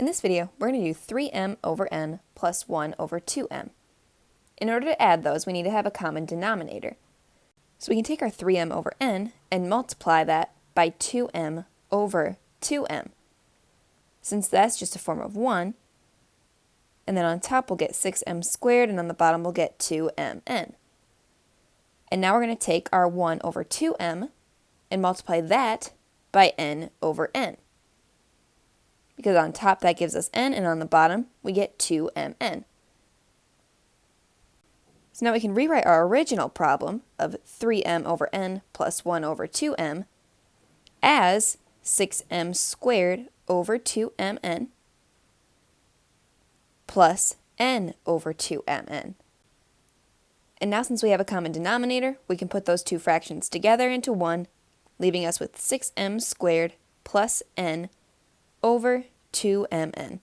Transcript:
In this video, we're going to do 3m over n plus 1 over 2m. In order to add those, we need to have a common denominator. So we can take our 3m over n and multiply that by 2m over 2m. Since that's just a form of 1, and then on top we'll get 6m squared, and on the bottom we'll get 2mn. And now we're going to take our 1 over 2m and multiply that by n over n because on top that gives us n, and on the bottom we get 2mn. So now we can rewrite our original problem of 3m over n plus 1 over 2m as 6m squared over 2mn plus n over 2mn. And now since we have a common denominator, we can put those two fractions together into one, leaving us with 6m squared plus n over 2mn.